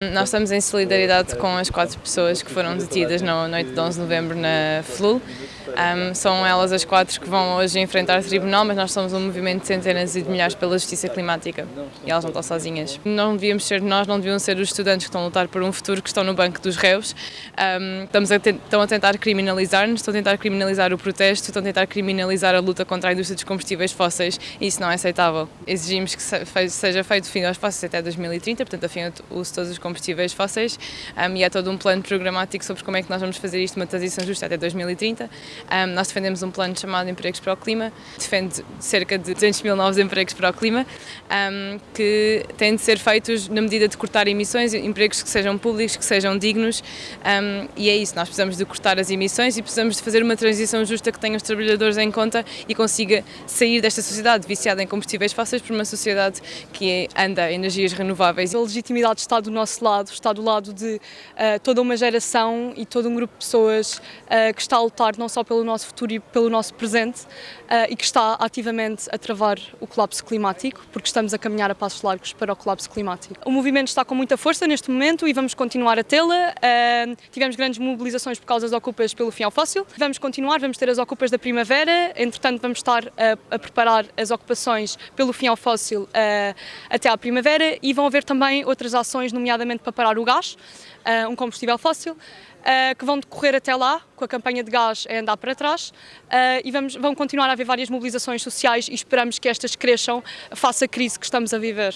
Nós estamos em solidariedade com as quatro pessoas que foram detidas na noite de 11 de novembro na FLUL. Um, são elas as quatro que vão hoje enfrentar o tribunal, mas nós somos um movimento de centenas e de milhares pela justiça climática e elas não estão sozinhas. Não devíamos ser nós, não deviam ser os estudantes que estão a lutar por um futuro que estão no banco dos réus. Um, estamos a estão a tentar criminalizar-nos, estão a tentar criminalizar o protesto, estão a tentar criminalizar a luta contra a indústria dos combustíveis fósseis e isso não é aceitável. Exigimos que seja feito fim aos fósseis até 2030, portanto, a fim de todos os combustíveis fósseis um, e há todo um plano programático sobre como é que nós vamos fazer isto, uma transição justa até 2030. Um, nós defendemos um plano chamado Empregos para o Clima, defende cerca de 200 mil novos empregos para o clima, um, que têm de ser feitos na medida de cortar emissões, empregos que sejam públicos, que sejam dignos e é isso, nós precisamos de cortar as emissões e precisamos de fazer uma transição justa que tenha os trabalhadores em conta e consiga sair desta sociedade viciada em combustíveis fósseis para uma sociedade que anda em energias renováveis. A legitimidade está do nosso lado, está do lado de uh, toda uma geração e todo um grupo de pessoas uh, que está a lutar não só pelo nosso futuro e pelo nosso presente uh, e que está ativamente a travar o colapso climático, porque estamos a caminhar a passos largos para o colapso climático. O movimento está com muita força neste momento e vamos continuar a tê-la. tivemos grandes mobilizações por causa das ocupas pelo fim ao fóssil. Vamos continuar, vamos ter as ocupas da primavera, entretanto vamos estar a, a preparar as ocupações pelo fim ao fóssil até à primavera e vão haver também outras ações, nomeadamente para parar o gás, uh, um combustível fóssil, uh, que vão decorrer até lá, com a campanha de gás a andar para trás, uh, e vamos, vão continuar a haver várias mobilizações sociais e esperamos que estas cresçam face à crise que estamos a viver.